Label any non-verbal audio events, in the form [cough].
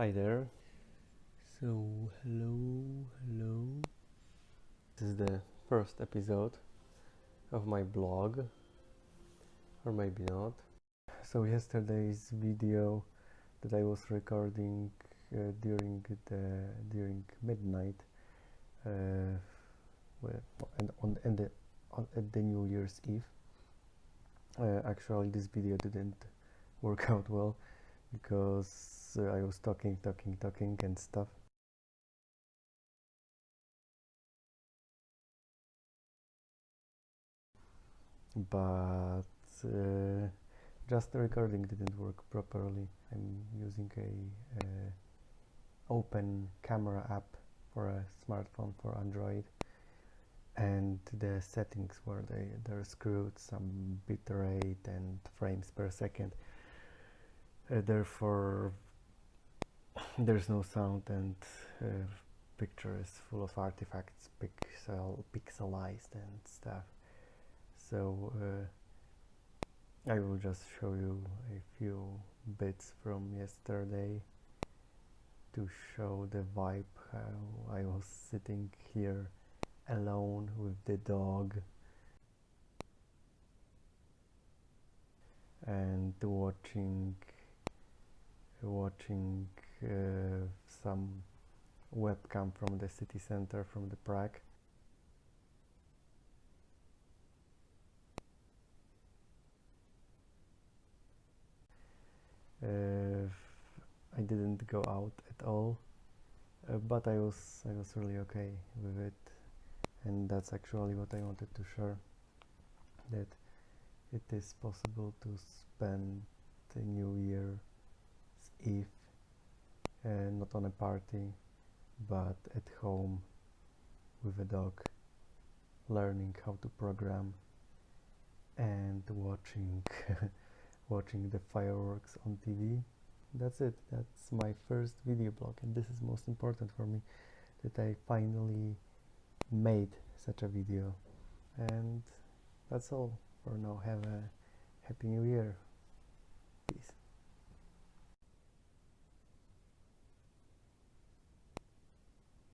Hi there. So, hello, hello. This is the first episode of my blog, or maybe not. So, yesterday's video that I was recording uh, during the during midnight, uh, well, and on and the on, at the New Year's Eve. Uh, actually, this video didn't work [laughs] out well because uh, I was talking, talking, talking and stuff. But uh, just the recording didn't work properly. I'm using a uh, open camera app for a smartphone for Android and the settings where they they're screwed some bitrate and frames per second therefore there's no sound and uh, picture is full of artifacts pixel pixelized and stuff. So uh, I will just show you a few bits from yesterday to show the vibe how I was sitting here alone with the dog. And watching watching uh, some webcam from the city center from the Prague. Uh, I didn't go out at all uh, but I was I was really okay with it. And that's actually what I wanted to share that it is possible to spend the new year not on a party but at home with a dog learning how to program and watching [laughs] watching the fireworks on TV that's it. That's my first video blog and this is most important for me that I finally made such a video. And that's all for now. Have a happy new year